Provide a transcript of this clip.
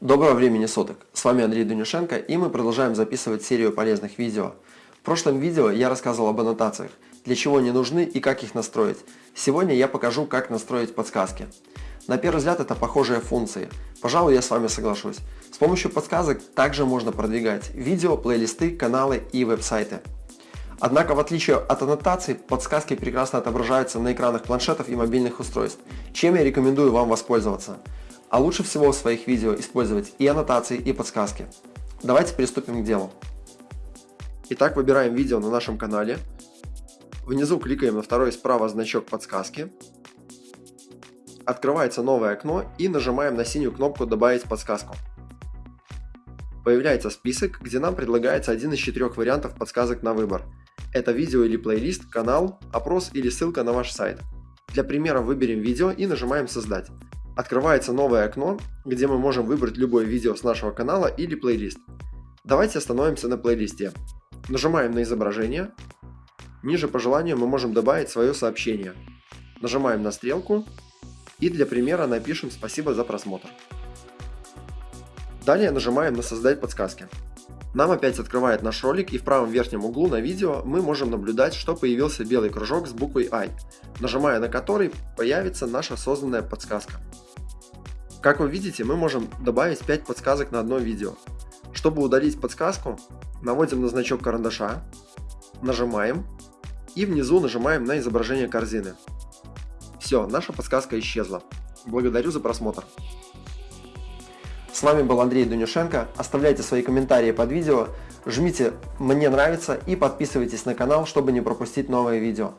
Доброго времени суток! С вами Андрей Дунюшенко и мы продолжаем записывать серию полезных видео. В прошлом видео я рассказывал об аннотациях, для чего они нужны и как их настроить. Сегодня я покажу, как настроить подсказки. На первый взгляд это похожие функции. Пожалуй, я с вами соглашусь. С помощью подсказок также можно продвигать видео, плейлисты, каналы и веб-сайты. Однако, в отличие от аннотаций, подсказки прекрасно отображаются на экранах планшетов и мобильных устройств, чем я рекомендую вам воспользоваться. А лучше всего в своих видео использовать и аннотации, и подсказки. Давайте приступим к делу. Итак, выбираем видео на нашем канале. Внизу кликаем на второй справа значок подсказки. Открывается новое окно и нажимаем на синюю кнопку «Добавить подсказку». Появляется список, где нам предлагается один из четырех вариантов подсказок на выбор. Это видео или плейлист, канал, опрос или ссылка на ваш сайт. Для примера выберем видео и нажимаем «Создать» открывается новое окно, где мы можем выбрать любое видео с нашего канала или плейлист. Давайте остановимся на плейлисте. Нажимаем на изображение. Ниже по желанию мы можем добавить свое сообщение. Нажимаем на стрелку и для примера напишем «Спасибо за просмотр». Далее нажимаем на «Создать подсказки». Нам опять открывает наш ролик и в правом верхнем углу на видео мы можем наблюдать, что появился белый кружок с буквой I, нажимая на который появится наша созданная подсказка. Как вы видите, мы можем добавить 5 подсказок на одно видео. Чтобы удалить подсказку, наводим на значок карандаша, нажимаем и внизу нажимаем на изображение корзины. Все, наша подсказка исчезла. Благодарю за просмотр. С вами был Андрей Дунюшенко. Оставляйте свои комментарии под видео, жмите «Мне нравится» и подписывайтесь на канал, чтобы не пропустить новые видео.